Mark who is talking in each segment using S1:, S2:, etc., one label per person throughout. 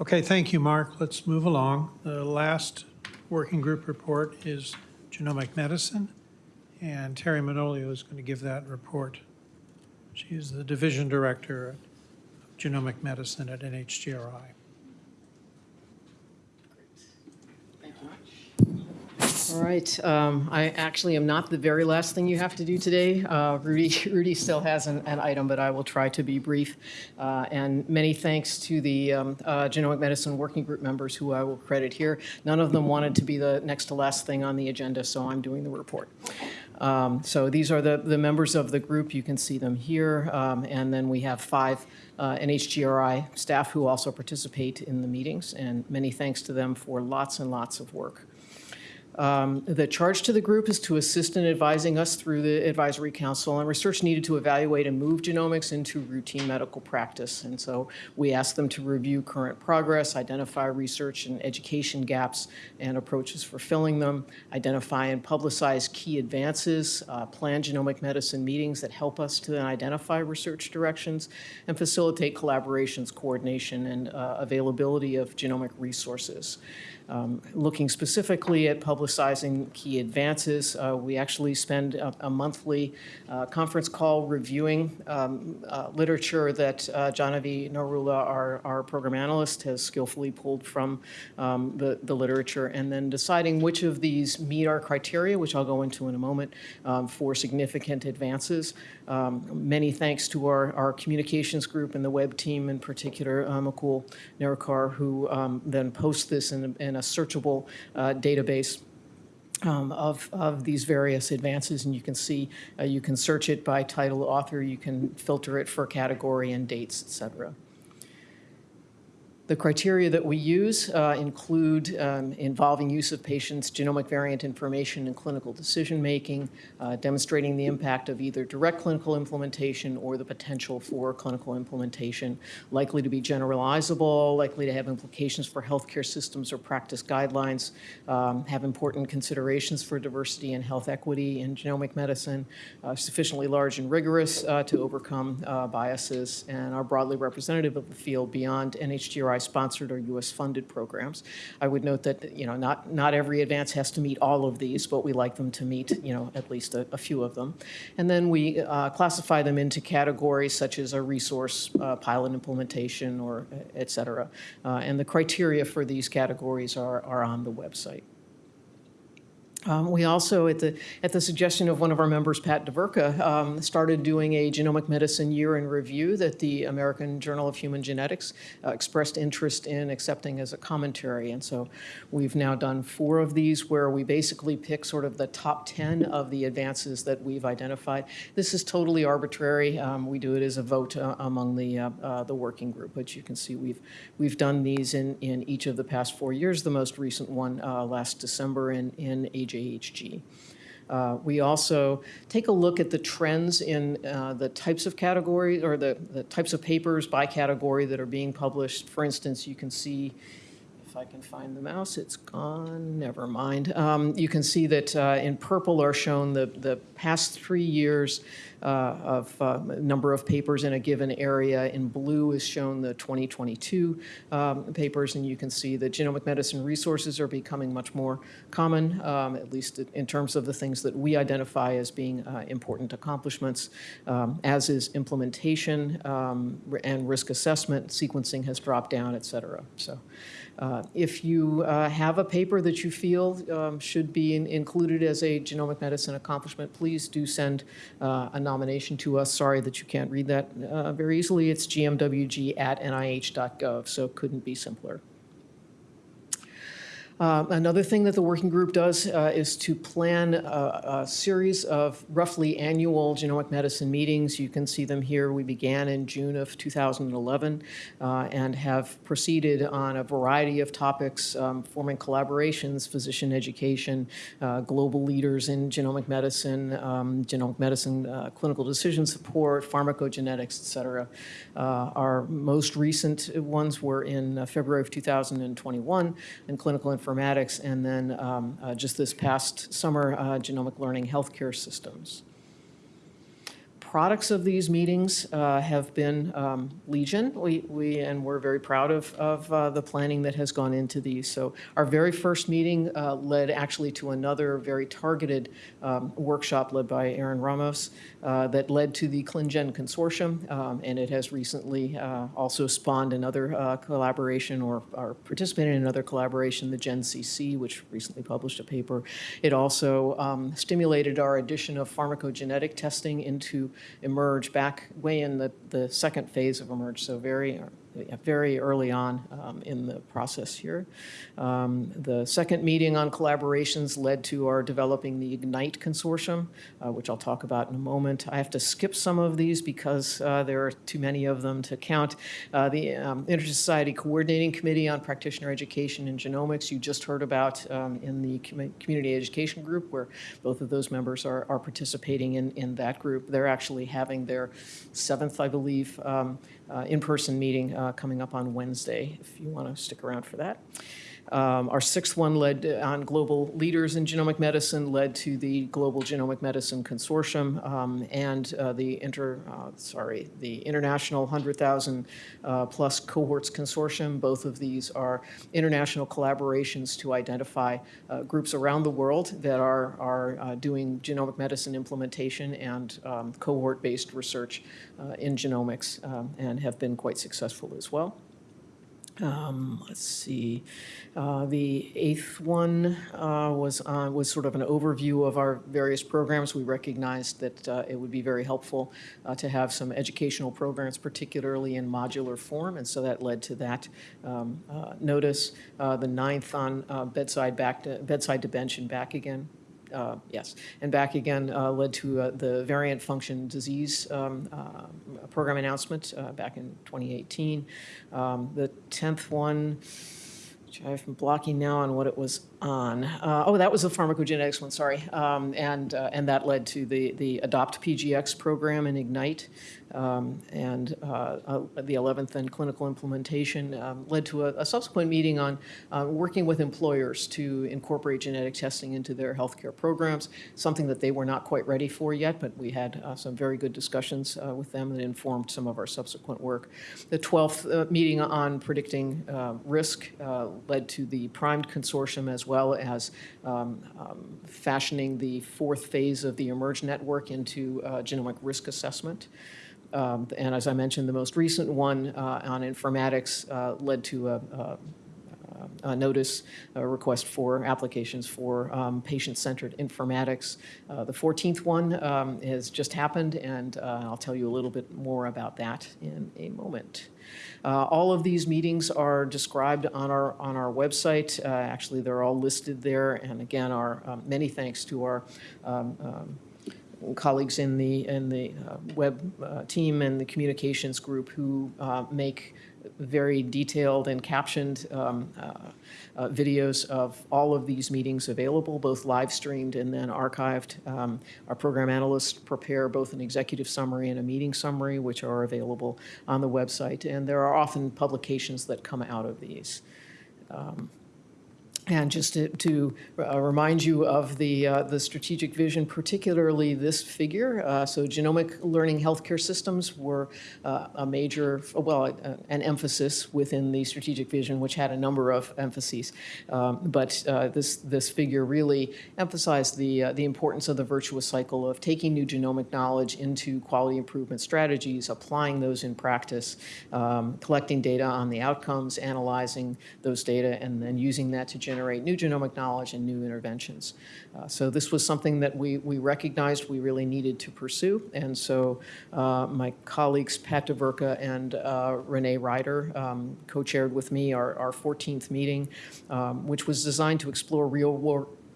S1: Okay, thank you, Mark. Let's move along. The last working group report is genomic medicine, and Teri Manolio is going to give that report. She is the division director of genomic medicine at NHGRI.
S2: All right, um, I actually am not the very last thing you have to do today. Uh, Rudy, Rudy still has an, an item, but I will try to be brief. Uh, and many thanks to the um, uh, genomic medicine working group members who I will credit here. None of them wanted to be the next to last thing on the agenda, so I'm doing the report. Um, so these are the, the members of the group. You can see them here. Um, and then we have five uh, NHGRI staff who also participate in the meetings. And many thanks to them for lots and lots of work. Um, The charge to the group is to assist in advising us through the advisory council on research needed to evaluate and move genomics into routine medical practice. And so we ask them to review current progress, identify research and education gaps and approaches for filling them, identify and publicize key advances, uh, plan genomic medicine meetings that help us to then identify research directions, and facilitate collaborations, coordination, and uh, availability of genomic resources. Um, Looking specifically at publicizing key advances, uh, we actually spend a a monthly uh, conference call reviewing um, uh, literature that uh, Janavi Narula, our our program analyst, has skillfully pulled from um, the the literature, and then deciding which of these meet our criteria, which I'll go into in a moment, um, for significant advances. Um, Many thanks to our our communications group and the web team in particular, uh, Narakar, who um, then posts this in a- in a searchable uh, database um, of, of these various advances, and you can see, uh, you can search it by title, author, you can filter it for category and dates, et cetera. The criteria that we use uh, include um, involving use of patients' genomic variant information in clinical decision-making, uh, demonstrating the impact of either direct clinical implementation or the potential for clinical implementation, likely to be generalizable, likely to have implications for healthcare systems or practice guidelines, um, have important considerations for diversity and health equity in genomic medicine, uh, sufficiently large and rigorous uh, to overcome uh, biases, and are broadly representative of the field beyond NHGRI-sponsored or U.S.-funded programs. I would note that, you know, not, not every advance has to meet all of these, but we like them to meet, you know, at least a, a few of them. And then we uh, classify them into categories such as a resource, uh, pilot implementation, or et cetera. Uh, and the criteria for these categories are, are on the website. Um, We also, at the, at the suggestion of one of our members, Pat DeVerka, um, started doing a genomic medicine year in review that the American Journal of Human Genetics uh, expressed interest in accepting as a commentary. And so we've now done four of these where we basically pick sort of the top 10 of the advances that we've identified. This is totally arbitrary. Um, We do it as a vote uh, among the, uh, uh, the working group, but you can see we've, we've done these in, in each of the past four years. The most recent one uh, last December in, in AJHG. Uh, We also take a look at the trends in uh, the types of categories, or the, the types of papers by category that are being published. For instance, you can see, if I can find the mouse, it's gone, never mind. Um, You can see that uh, in purple are shown the, the past three years uh, of uh, number of papers in a given area. In blue is shown the 2022 um, papers, and you can see that genomic medicine resources are becoming much more common, um, at least in terms of the things that we identify as being uh, important accomplishments, um, as is implementation um, and risk assessment. Sequencing has dropped down, et cetera. So uh, If you uh, have a paper that you feel um, should be in- included as a genomic medicine accomplishment, please do send uh, a nomination to us. Sorry that you can't read that uh, very easily. It's gmwg@nih.gov, so it couldn't be simpler. Uh, Another thing that the working group does uh, is to plan a, a series of roughly annual genomic medicine meetings. You can see them here. We began in June of 2011 uh, and have proceeded on a variety of topics, um, forming collaborations, physician education, uh, global leaders in genomic medicine, um, genomic medicine uh, clinical decision support, pharmacogenetics, et cetera. Uh, Our most recent ones were in uh, February of 2021 in clinical informatics, and then um, uh, just this past summer, uh, genomic learning healthcare systems. Products of these meetings uh, have been um, legion. We, we, and we're very proud of, of uh, the planning that has gone into these. So our very first meeting uh, led actually to another very targeted um, workshop led by Erin Ramos uh, that led to the ClinGen Consortium, um, and it has recently uh, also spawned another uh, collaboration or, or participated in another collaboration, the GenCC, which recently published a paper. It also um, stimulated our addition of pharmacogenetic testing into eMERGE back way in the, the second phase of eMERGE, so very, very early on um, in the process here. Um, The second meeting on collaborations led to our developing the Ignite Consortium, uh, which I'll talk about in a moment. I have to skip some of these because uh, there are too many of them to count. Uh, The um, Intersociety Coordinating Committee on Practitioner Education and Genomics, you just heard about um, in the commu- Community Education Group, where both of those members are are participating in, in that group. They're actually having their seventh, I believe, um, in-person meeting uh, coming up on Wednesday, if you want to stick around for that. Um, Our sixth one led uh, on global leaders in genomic medicine, led to the Global Genomic Medicine Consortium um, and uh, the inter, uh, sorry, the International 100,000 uh, plus cohorts consortium. Both of these are international collaborations to identify uh, groups around the world that are, are uh, doing genomic medicine implementation and um, cohort-based research in genomics um, and have been quite successful as well. Um, Let's see, Uh, the eighth one uh, was, on- was sort of an overview of our various programs. We recognized that uh, it would be very helpful uh, to have some educational programs, particularly in modular form, and so that led to that um, uh, notice. Uh, The ninth on uh, bedside back, to- bedside to bench and back again, uh, yes, and back again uh, led to uh, the variant function disease um, uh, program announcement uh, back in 2018. Um, The 10th one, which been blocking now on what it was on. Uh, Oh, that was the pharmacogenetics one, sorry. Um, And, uh, and that led to the, the Adopt PGX program in Ignite. Um, And uh, uh, the 11th and clinical implementation um, led to a a subsequent meeting on uh, working with employers to incorporate genetic testing into their healthcare programs, something that they were not quite ready for yet, but we had uh, some very good discussions uh, with them that informed some of our subsequent work. The 12th uh, meeting on predicting uh, risk led to the PRIMED consortium as well as um, um, fashioning the fourth phase of the eMERGE network into genomic risk assessment. Um, And as I mentioned, the most recent one uh, on informatics uh, led to a, a a notice, a request for applications for um, patient-centered informatics. Uh, The 14th one um, has just happened, and uh, I'll tell you a little bit more about that in a moment. Uh, All of these meetings are described on our, on our website. Uh, Actually, they're all listed there, and again, our, um, many thanks to our um, um, colleagues in the, in the uh, web uh, team and the communications group who uh, make very detailed and captioned um, uh, videos of all of these meetings available, both live streamed and then archived. Um, Our program analysts prepare both an executive summary and a meeting summary, which are available on the website. And there are often publications that come out of these. And just to, to uh, remind you of the, uh, the strategic vision, particularly this figure. Uh, So genomic learning healthcare systems were uh, a major, well, uh, an emphasis within the strategic vision, which had a number of emphases. Um, But uh, this, this figure really emphasized the, the importance of the virtuous cycle of taking new genomic knowledge into quality improvement strategies, applying those in practice, um, collecting data on the outcomes, analyzing those data, and then using that to generate new genomic knowledge and new interventions. Uh, So this was something that we, we recognized we really needed to pursue. And so uh, my colleagues Pat DeVerka and uh, Renee Ryder um, co-chaired with me our, our 14th meeting, um, which was designed to explore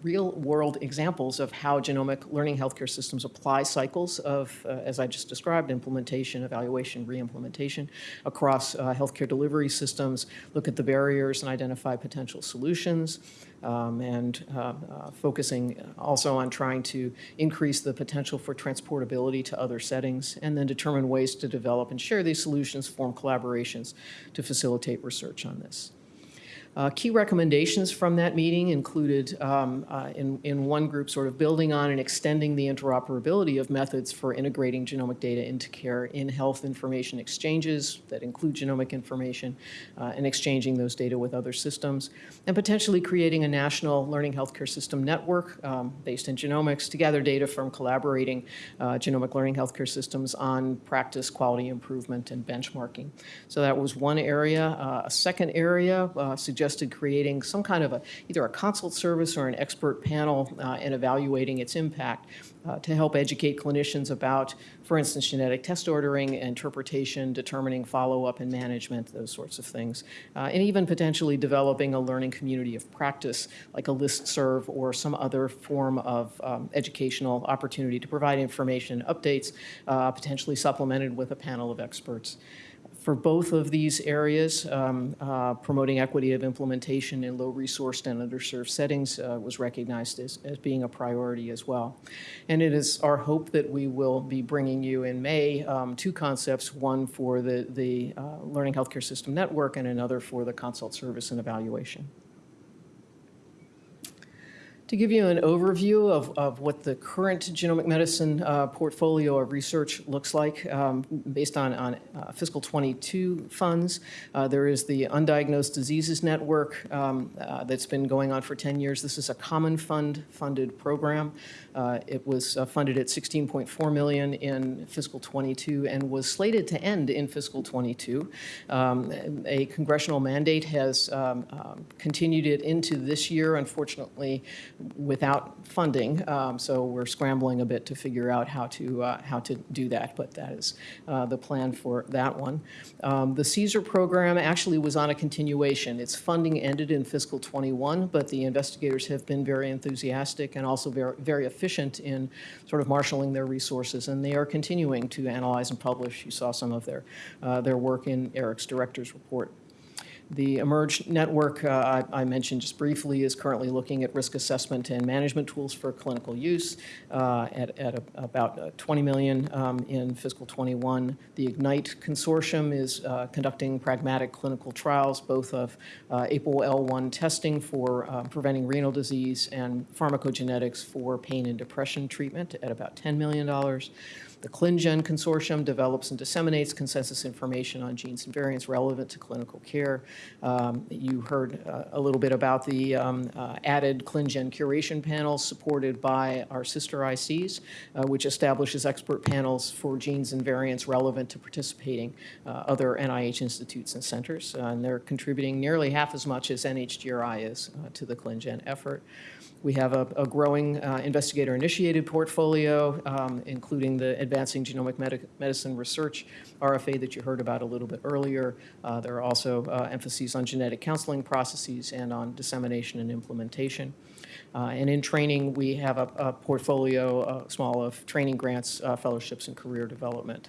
S2: real-world real-world examples of how genomic learning healthcare systems apply cycles of, uh, as I just described, implementation, evaluation, re-implementation across uh, healthcare delivery systems, look at the barriers and identify potential solutions, um, and uh, uh, focusing also on trying to increase the potential for transportability to other settings, and then determine ways to develop and share these solutions, form collaborations to facilitate research on this. Uh, Key recommendations from that meeting included, um, uh, in, in one group, sort of building on and extending the interoperability of methods for integrating genomic data into care in health information exchanges that include genomic information uh, and exchanging those data with other systems, and potentially creating a national learning healthcare system network um, based in genomics to gather data from collaborating uh, genomic learning healthcare systems on practice, quality improvement, and benchmarking. So that was one area. Uh, a second area uh, suggested creating some kind of a either a consult service or an expert panel uh, and evaluating its impact uh, to help educate clinicians about, for instance, genetic test ordering, interpretation, determining follow-up and management, those sorts of things, uh, and even potentially developing a learning community of practice like a listserv or some other form of um, educational opportunity to provide information, and updates, uh, potentially supplemented with a panel of experts for both of these areas, um, uh, promoting equity of implementation in low-resourced and underserved settings uh, was recognized as, as being a priority as well. And it is our hope that we will be bringing you in May um, two concepts, one for the, the uh, Learning Healthcare System Network and another for the consult service and evaluation. To give you an overview of, of what the current genomic medicine uh, portfolio of research looks like um, based on, on uh, fiscal 22 funds, uh, there is the Undiagnosed Diseases Network um, uh, that's been going on for 10 years. This is a common fund funded program. Uh, it was uh, funded at 16.4 million in fiscal 22 and was slated to end in fiscal 22. Um, a congressional mandate has um, um, continued it into this year. Unfortunately, without funding. Um, so we're scrambling a bit to figure out how to uh, how to do that. But that is uh, the plan for that one. Um, the CSER program actually was on a continuation. Its funding ended in fiscal 21, but the investigators have been very enthusiastic and also very very efficient in sort of marshaling their resources, and they are continuing to analyze and publish. You saw some of their uh, their work in Eric's director's report. The eMERGE network, uh, I, I mentioned just briefly, is currently looking at risk assessment and management tools for clinical use uh, at, at a, about uh, 20 million um, in fiscal 21. The Ignite consortium is uh, conducting pragmatic clinical trials, both of uh, APOL1 testing for preventing renal disease and pharmacogenetics for pain and depression treatment at about $10 million. The ClinGen Consortium develops and disseminates consensus information on genes and variants relevant to clinical care. Um, you heard uh, a little bit about the um, uh, added ClinGen curation panels supported by our sister ICs, uh, which establishes expert panels for genes and variants relevant to participating uh, other NIH institutes and centers. Uh, and they're contributing nearly half as much as NHGRI is uh, to the ClinGen effort. We have a, a growing investigator-initiated portfolio, um, including the Advancing Genomic Medi- Medicine Research RFA that you heard about a little bit earlier. Uh, There are also uh, emphases on genetic counseling processes and on dissemination and implementation. Uh, And in training, we have a a portfolio, uh, small of training grants, uh, fellowships, and career development.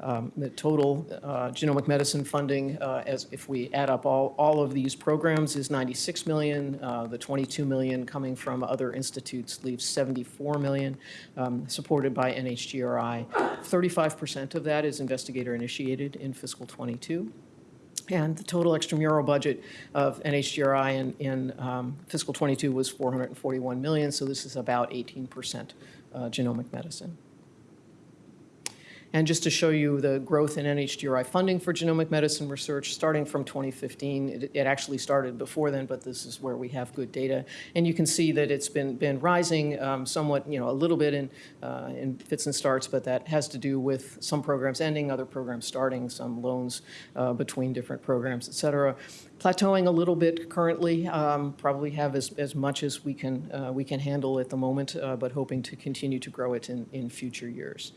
S2: Um, The total genomic medicine funding, as if we add up all, all of these programs, is 96 million. The 22 million coming from other institutes leaves 74 million, um, supported by NHGRI. 35% of that is investigator-initiated in fiscal '22. And the total extramural budget of NHGRI in, in um, fiscal '22 was 441 million, so this is about 18% uh, genomic medicine. And just to show you the growth in NHGRI funding for genomic medicine research, starting from 2015, it, it actually started before then, but this is where we have good data. And you can see that it's been, been rising um, somewhat, you know, a little bit in, uh, in fits and starts, but that has to do with some programs ending, other programs starting, some loans uh, between different programs, et cetera plateauing a little bit currently. Um, probably have as, as much as we can uh, we can handle at the moment, uh, but hoping to continue to grow it in, in future years.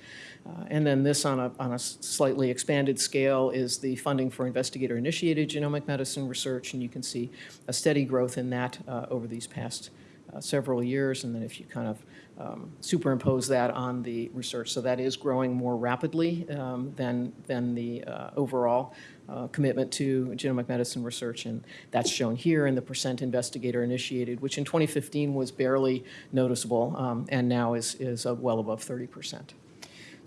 S2: Uh, and then this on a on a slightly expanded scale is the funding for investigator-initiated genomic medicine research, and you can see a steady growth in that uh, over these past uh, several years. And then if you kind of um, superimpose that on the research, so that is growing more rapidly um, than than the uh, overall uh, commitment to genomic medicine research, and that's shown here in the percent investigator initiated, which in 2015 was barely noticeable, um, and now is, is uh, well above 30%.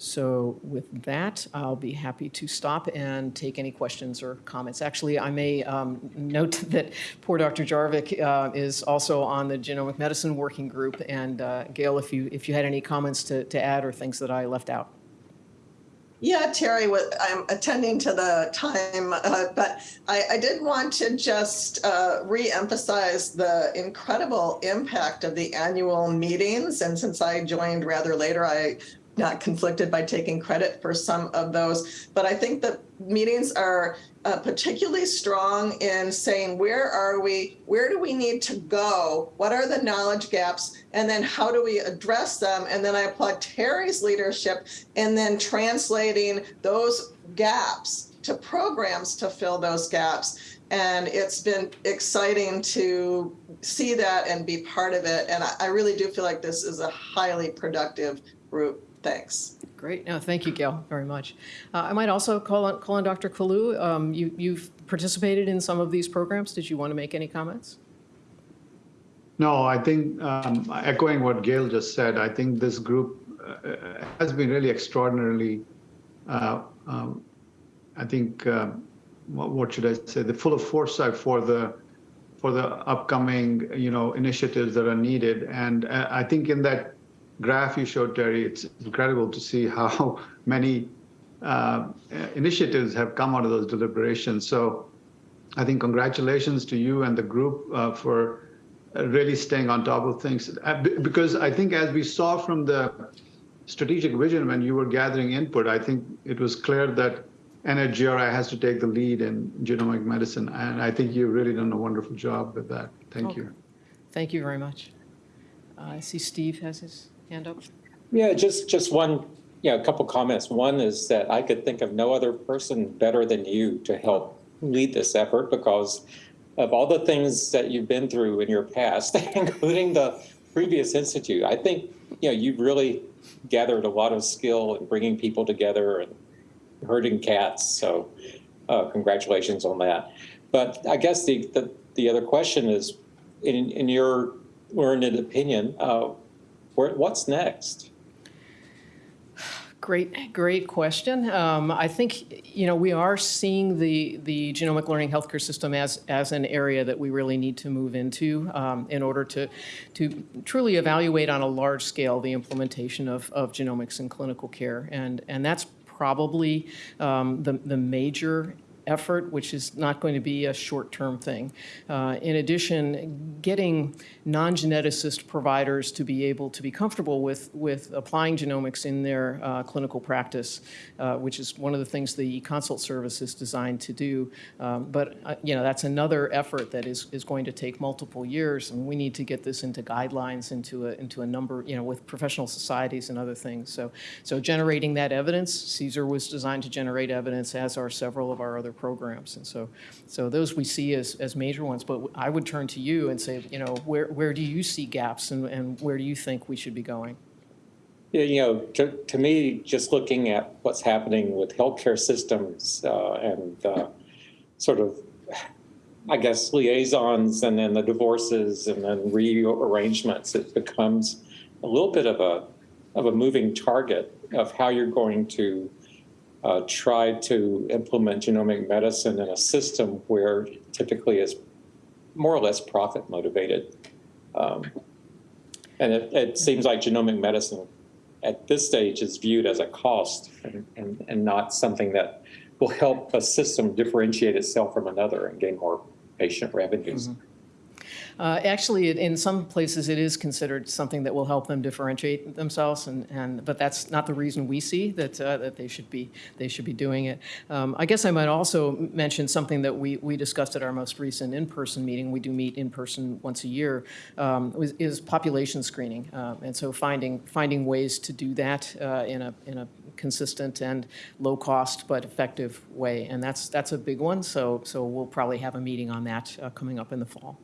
S2: So with that, I'll be happy to stop and take any questions or comments. Actually, I may um, note that poor Dr. Jarvik uh, is also on the genomic medicine working group. And uh, Gail, if you, if you had any comments to, to add or things that I left out.
S3: Yeah, Teri, I'm attending to the time, uh, but I, I did want to just uh, re-emphasize the incredible impact of the annual meetings. And since I joined rather later, I not conflicted by taking credit for some of those. But I think the meetings are uh, particularly strong in saying where are we, where do we need to go, what are the knowledge gaps, and then how do we address them? And then I applaud Teri's leadership in then translating those gaps to programs to fill those gaps. And it's been exciting to see that and be part of it. And I, I really do feel like this is a highly productive group. Thanks.
S2: Great. No, thank you, Gail, very much. Uh, I might also call on, call on Dr. Kalu. Um, you, you've participated in some of these programs. Did you want to make any comments?
S4: No, I think um, echoing what Gail just said, I think this group uh, has been really extraordinarily, uh, um, I think, uh, what, what should I say, the full of foresight for the for the upcoming, you know, initiatives that are needed. And uh, I think in that graph you showed, Teri, it's incredible to see how many uh, initiatives have come out of those deliberations. So I think congratulations to you and the group uh, for really staying on top of things. Uh, because I think as we saw from the strategic vision when you were gathering input, I think it was clear that NHGRI has to take the lead in genomic medicine. And I think you've really done a wonderful job with that. Thank
S2: Okay.
S4: you.
S2: Thank you very much. Uh, I see Steve has his hand up.
S5: Yeah, just, just one, yeah, a couple comments. One is that I could think of no other person better than you to help lead this effort because of all the things that you've been through in your past, including the previous institute. I think, you know, you've really gathered a lot of skill in bringing people together and herding cats. So uh, congratulations on that. But I guess the, the, the other question is, in, in your learned opinion, uh, where, what's next?
S2: Great, great question. Um, I think, you know, we are seeing the, the genomic learning healthcare system as, as an area that we really need to move into um, in order to, to truly evaluate on a large scale the implementation of, of genomics in clinical care. And, and that's probably um, the, the major effort, which is not going to be a short-term thing. Uh, in addition, getting non-geneticist providers to be able to be comfortable with, with applying genomics in their uh, clinical practice, uh, which is one of the things the consult service is designed to do. Um, but, uh, you know, that's another effort that is, is going to take multiple years, and we need to get this into guidelines, into a, into a number, you know, with professional societies and other things. So, so generating that evidence, CSER was designed to generate evidence, as are several of our other programs. And so, so those we see as, as major ones. But I would turn to you and say, you know, where, where do you see gaps and, and where do you think we should be going?
S5: Yeah, you know, to, to me, just looking at what's happening with healthcare systems uh, and uh, sort of, I guess, liaisons and then the divorces and then rearrangements, it becomes a little bit of a of a moving target of how you're going to uh, try to implement genomic medicine in a system where typically is more or less profit motivated. Um, and it, it seems like genomic medicine at this stage is viewed as a cost and, and, and not something that will help a system differentiate itself from another and gain more patient revenues.
S2: Uh, Actually, it- in some places, it is considered something that will help them differentiate themselves, and, and, but that's not the reason we see that, uh, that they should be, they should be doing it. Um, I guess I might also mention something that we, we discussed at our most recent in-person meeting, we do meet in person once a year, um, is population screening. Uh, And so finding, finding ways to do that uh, in a, in a consistent and low-cost but effective way. And that's, that's a big one, so, so we'll probably have a meeting on that uh, coming up in the fall.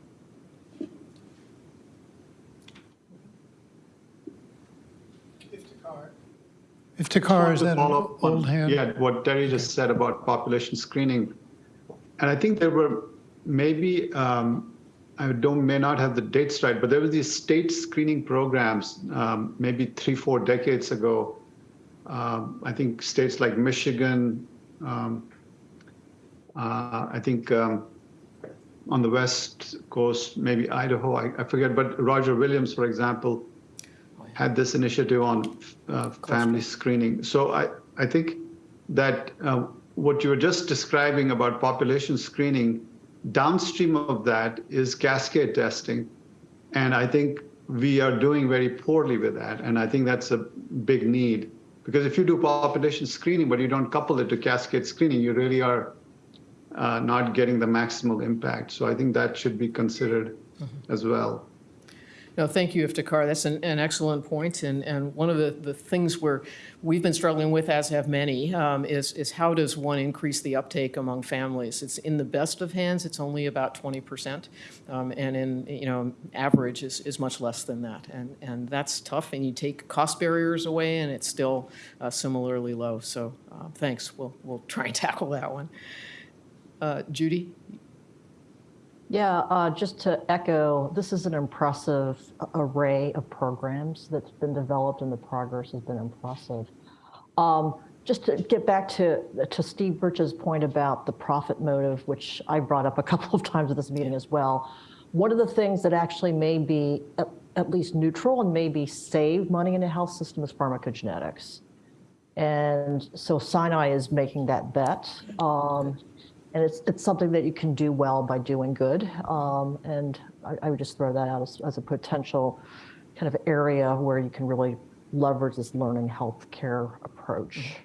S1: Iftikhar, is
S4: To
S1: that
S4: up on-
S1: old hand?
S4: Yeah, what Terry just said about population screening. And I think there were maybe, um, I don't, may not have the dates right, but there were these state screening programs, um, maybe three, four decades ago, um, I think states like Michigan, um, uh, I think um, on the west coast, maybe Idaho, I, I forget, but Roger Williams, for example, had this initiative on uh, family screening. So I, I think that uh, what you were just describing about population screening, downstream of that is cascade testing. And I think we are doing very poorly with that. And I think that's a big need. Because if you do population screening, but you don't couple it to cascade screening, you really are uh, not getting the maximal impact. So I think that should be considered as well.
S2: No, thank you, Iftikhar. That's an, an excellent point. And, and one of the, the things where we've been struggling with, as have many, um, is, is how does one increase the uptake among families? It's in the best of hands, it's only about 20%. Um, and in, you know, average is, is much less than that. And, and that's tough. And you take cost barriers away and it's still uh, similarly low. So uh, thanks. We'll, we'll try and tackle that one. Uh, Judy?
S6: Yeah, uh, just to echo, this is an impressive array of programs that's been developed and the progress has been impressive. Um, just to get back to, to Steve Birch's point about the profit motive, which I brought up a couple of times at this meeting as well. One of the things that actually may be at, at least neutral and maybe save money in the health system is pharmacogenetics. And so Sinai is making that bet. Um, and it's, it's something that you can do well by doing good. Um, and I, I would just throw that out as, as a potential kind of area where you can really leverage this learning healthcare approach.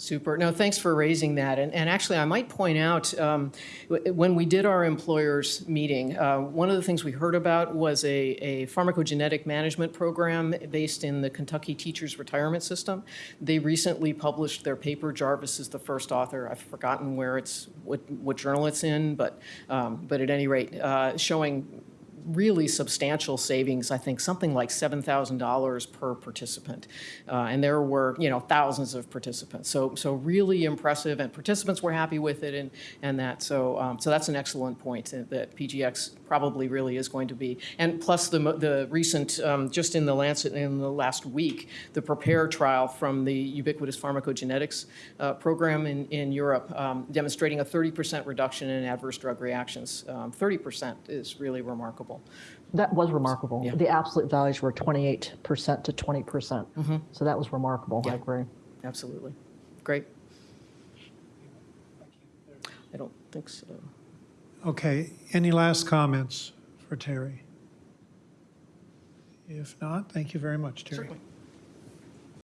S2: Super. No, thanks for raising that. And, and actually, I might point out, um, when we did our employers meeting, uh, one of the things we heard about was a, a pharmacogenetic management program based in the Kentucky Teachers Retirement System. They recently published their paper. Jarvis is the first author. I've forgotten where it's, what, what journal it's in, but, um, but at any rate, uh, showing really substantial savings, I think something like $7,000 per participant. Uh, and there were, you know, thousands of participants. So, so really impressive and participants were happy with it and, and that. So, um, so that's an excellent point uh, that PGX probably really is going to be. And plus the, the recent, um, just in the Lancet in the last week, the PREPARE trial from the ubiquitous pharmacogenetics uh, program in, in Europe um, demonstrating a 30% reduction in adverse drug reactions. Um, 30% is really remarkable.
S6: That was remarkable.
S2: Yeah.
S6: The absolute values were 28% to 20%. Mm-hmm. So that was remarkable. I agree.
S2: Absolutely. Great. I don't think so.
S1: Okay, any last comments for Teri? If not, thank you very much, Teri.
S2: Certainly.